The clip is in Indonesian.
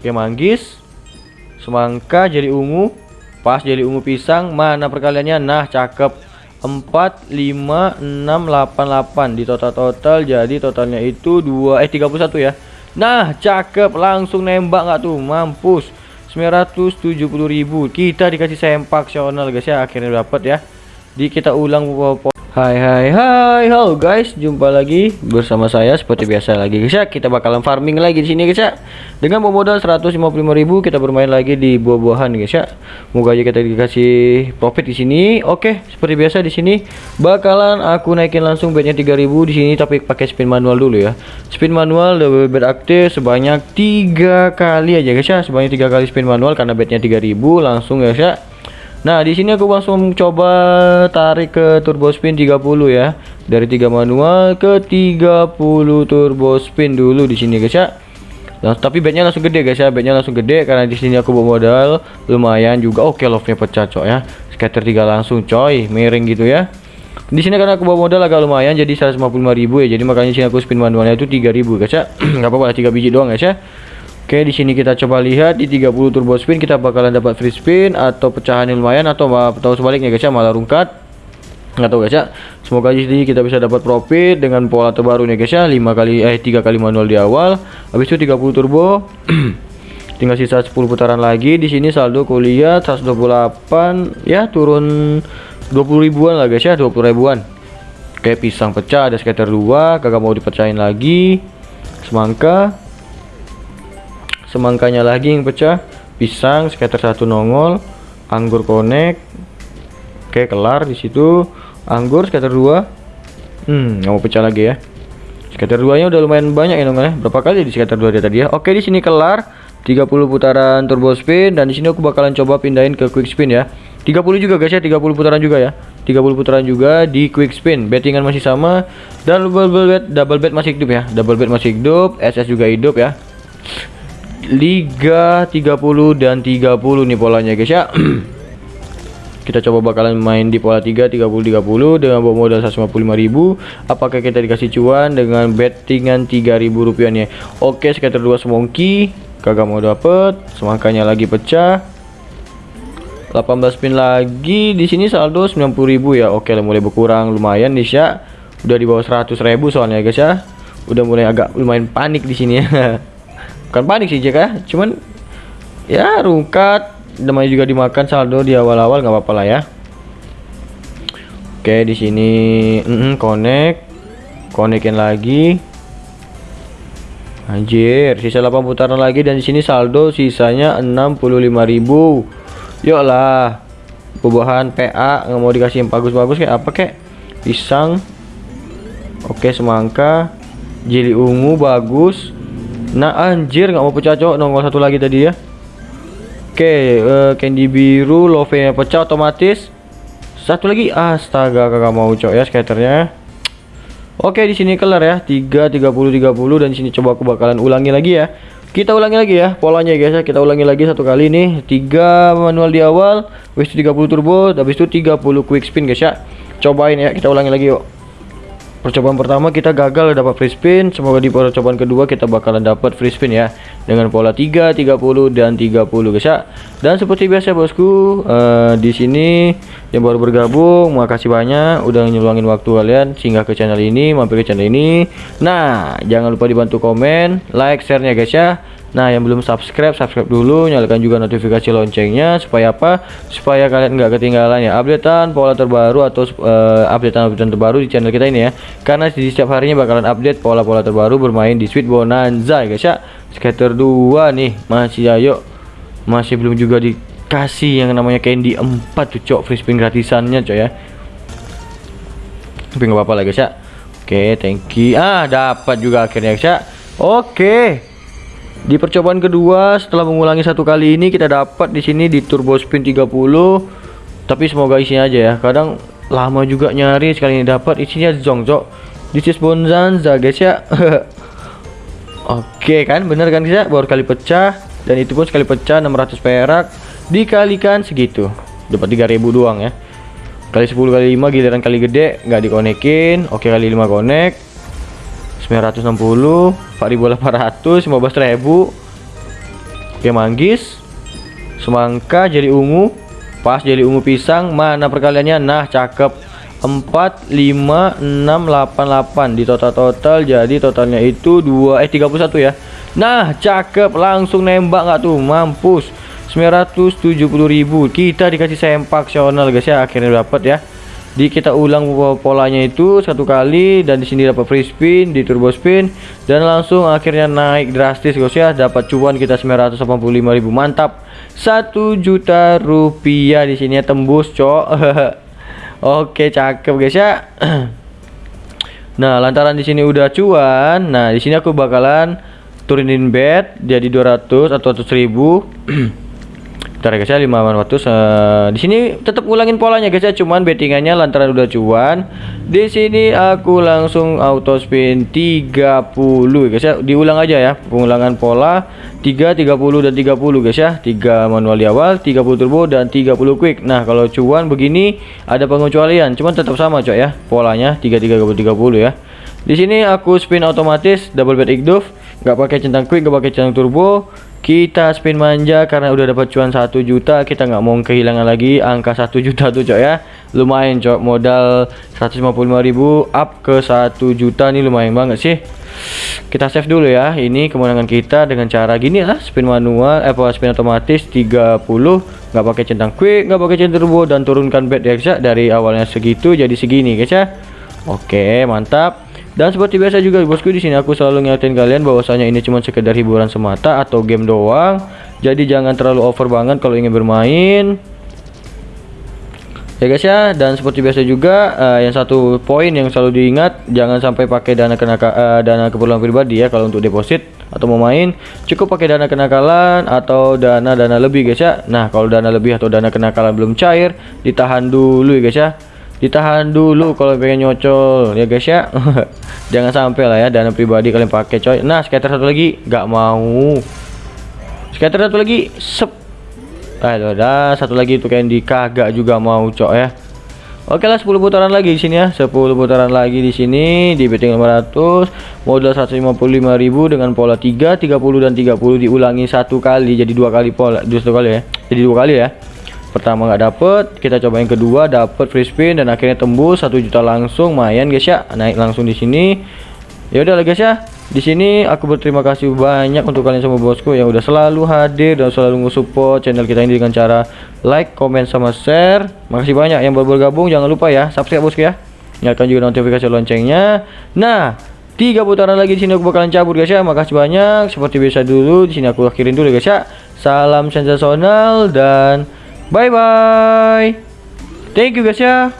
Oke manggis. Semangka jadi ungu. Pas jadi ungu pisang Mana perkaliannya? Nah cakep. 4 5 6 8 8 di total-total jadi totalnya itu 2 eh 31 ya. Nah cakep. Langsung nembak nggak tuh? Mampus. 970.000 kita dikasih sempak sional guys ya. Akhirnya dapat ya. Di kita ulang Hai hai hai. Halo guys. Jumpa lagi bersama saya. Seperti biasa lagi guys ya. Kita bakalan farming lagi di sini guys ya. Dengan modal 155.000 kita bermain lagi di buah-buahan guys ya. Moga aja kita dikasih profit di sini. Oke seperti biasa di sini bakalan aku naikin langsung bednya 3000 di sini tapi pakai spin manual dulu ya. Spin manual double bed aktif sebanyak tiga kali aja guys ya. Sebanyak tiga kali spin manual karena bednya 3000 langsung guys ya Nah, di sini aku langsung coba tarik ke turbo spin 30 ya. Dari 3 manual ke 30 turbo spin dulu di sini guys ya. Nah, tapi bednya langsung gede guys ya. Bednya langsung gede karena di sini aku bawa modal lumayan juga. Oke, love-nya pecah coy ya. Scatter 3 langsung coy, miring gitu ya. Di sini karena aku bawa modal agak lumayan jadi 155.000 ya. Jadi makanya sini aku spin manualnya itu 3000 guys ya. Enggak apa-apa 3 biji doang guys ya. Oke, di sini kita coba lihat di 30 turbo spin kita bakalan dapat free spin atau pecahan yang lumayan atau atau sebaliknya guys ya malah rungkat. Nggak tahu guys ya. Semoga di sini kita bisa dapat profit dengan pola terbaru nih guys ya. 5 kali eh 3 kali manual di awal. Habis itu 30 turbo. Tinggal sisa 10 putaran lagi. Di sini saldo kuliah 128 ya turun 20 ribuan lah guys ya, 20 ribuan. Oke, pisang pecah ada scatter 2, kagak mau dipecahin lagi. Semangka semangkanya lagi yang pecah pisang scatter satu nongol anggur connect oke kelar di situ. Anggur scatter dua. Hmm nggak mau pecah lagi ya. Scatter duanya udah lumayan banyak ya nongol ya. Berapa kali di scatter dua dia tadi ya? Oke di sini kelar. 30 putaran turbo spin dan di sini aku bakalan coba pindahin ke quick spin ya. 30 juga guys ya. 30 putaran juga ya. 30 putaran juga di quick spin. Bettingan masih sama. Dan double bet double bet masih hidup ya. Double bet masih hidup. SS juga hidup ya Liga 30 dan 30 nih polanya guys ya. Kita coba bakalan main di pola 3 30 30 dengan bawa modal 155.000 apakah kita dikasih cuan dengan bettingan 3.000 rupiah nih? Oke scatter 2 semongki. Kagak mau dapet. Semangkanya lagi pecah. 18 spin lagi. Di sini saldo 90.000 ya. Oke mulai berkurang. Lumayan nih ya. Udah di bawah 100.000 soalnya guys ya. Udah mulai agak lumayan panik di sini ya bukan panik sih Jack ya. Cuman ya rungkat. Namanya juga dimakan saldo di awal-awal nggak apa-apa lah ya. Oke di sini mm -mm, connect. Connectin lagi. Anjir sisa 8 putaran lagi dan di sini saldo sisanya 65.000 yuk lah bubahan PA nggak mau dikasih yang bagus-bagus kayak apa kek? Pisang. Oke semangka. Jeli ungu bagus Nah anjir nggak mau pecah cok. Nongol satu lagi tadi ya. Oke uh, candy biru love nya pecah otomatis. Satu lagi. Astaga kakak mau cok ya skaternya. Oke di sini kelar ya. 3 30 30 dan di sini coba aku bakalan ulangi lagi ya. Kita ulangi lagi ya polanya guys ya. Kita ulangi lagi satu kali nih. 3 manual di awal itu 30 turbo habis itu 30 quick spin guys ya. Cobain ya kita ulangi lagi yuk percobaan pertama kita gagal dapat free spin. Semoga di percobaan kedua kita bakalan dapat free spin ya. Dengan pola 3 30 dan 30 guys ya. Dan seperti biasa bosku uh, di sini yang baru bergabung makasih banyak udah nyeluangin waktu kalian. Singgah ke channel ini mampir ke channel ini. Nah jangan lupa dibantu komen like share nya guys ya Nah yang belum subscribe subscribe dulu nyalakan juga notifikasi loncengnya supaya apa? Supaya kalian nggak ketinggalan ya updatean pola terbaru atau uh, updatean updatean terbaru di channel kita ini ya. Karena di setiap harinya bakalan update pola-pola terbaru bermain di Sweet Bonanza guys ya. Scatter 2 nih masih ayo masih belum juga dikasih yang namanya candy 4 tuh cok free spin gratisannya cok ya. Tapi nggak apa-apa lah guys ya. Oke thank you. Ah dapat juga akhirnya guys ya. Oke. Di percobaan kedua setelah mengulangi satu kali ini kita dapat di sini di turbo spin 30 tapi semoga isinya aja ya. Kadang lama juga nyari sekali ini dapat isinya zongzok. This is bonanza guys ya. Oke kan bener kan guys ya baru kali pecah dan itu pun sekali pecah 600 perak dikalikan segitu. Dapat 3000 doang ya. Kali 10 kali 5 giliran kali gede nggak dikonekin. Oke kali 5 connect 960 4800 15000 Oke manggis. Semangka jadi ungu. Pas jadi ungu pisang Mana perkaliannya? Nah cakep. 4 5 6 8 8 di total-total jadi totalnya itu 2 eh 31 ya. Nah cakep. Langsung nembak nggak tuh? Mampus. 970.000 kita dikasih sempak sional guys ya. Akhirnya dapat ya di kita ulang polanya itu satu kali dan di sini dapat free spin di turbo spin dan langsung akhirnya naik drastis guys ya. Dapat cuan kita 985.000 mantap. Satu juta rupiah di sini ya tembus cok. Oke cakep guys ya. Nah lantaran di sini udah cuan nah di sini aku bakalan turunin bed jadi 200 atau 100.000 Bentar ya guys ya 5 uh, di sini tetap ulangin polanya guys ya cuman bettingannya lantaran udah cuan. Di sini aku langsung auto spin 30 guys ya. Diulang aja ya pengulangan pola 3 30 dan 30 guys ya. 3 manual di awal 30 turbo dan 30 quick. Nah kalau cuan begini ada pengecualian cuman tetap sama coy ya polanya 3 30 30 ya. Di sini aku spin otomatis double bed igduf nggak pakai centang quick nggak pakai centang turbo kita spin manja karena udah dapat cuan 1 juta kita nggak mau kehilangan lagi angka 1 juta tuh cok ya. Lumayan cok modal 155.000 up ke 1 juta nih lumayan banget sih. Kita save dulu ya ini kemenangan kita dengan cara gini lah spin manual eh spin otomatis 30 nggak pakai centang quick nggak pakai centang turbo dan turunkan guys ya dari awalnya segitu jadi segini guys ya. Oke mantap dan seperti biasa juga bosku di sini aku selalu ngingetin kalian bahwasanya ini cuma sekedar hiburan semata atau game doang. Jadi jangan terlalu over banget kalau ingin bermain. Ya guys ya, dan seperti biasa juga uh, yang satu poin yang selalu diingat jangan sampai pakai dana kena uh, dana keperluan pribadi ya kalau untuk deposit atau mau main cukup pakai dana kenakalan atau dana dana lebih guys ya. Nah, kalau dana lebih atau dana kenakalan belum cair, ditahan dulu ya guys ya ditahan dulu kalau pengen nyocol ya guys ya. Jangan sampai lah ya dana pribadi kalian pakai coy. Nah scatter satu lagi. Nggak mau. Scatter satu lagi sep. Ah udah satu lagi itu candy. Kagak juga mau cok ya. Oke lah 10 putaran lagi di sini ya. 10 putaran lagi di sini. Di betting 500 modal 155.000 dengan pola 3 30 dan 30 diulangi satu kali. Jadi dua kali pola dua kali ya. Jadi dua kali ya pertama nggak dapet kita coba yang kedua dapet free spin dan akhirnya tembus satu juta langsung mayan guys ya naik langsung di sini ya udah guys ya di sini aku berterima kasih banyak untuk kalian semua bosku yang udah selalu hadir dan selalu nge-support channel kita ini dengan cara like, comment, sama share. Makasih banyak yang baru bergabung. Jangan lupa ya subscribe bosku ya. Nyalakan juga notifikasi loncengnya. Nah, tiga putaran lagi di sini aku bakalan cabut guys ya. Makasih banyak. Seperti biasa dulu di sini aku akhirin dulu guys ya. Salam sensasional dan Bye bye. Thank you guys ya.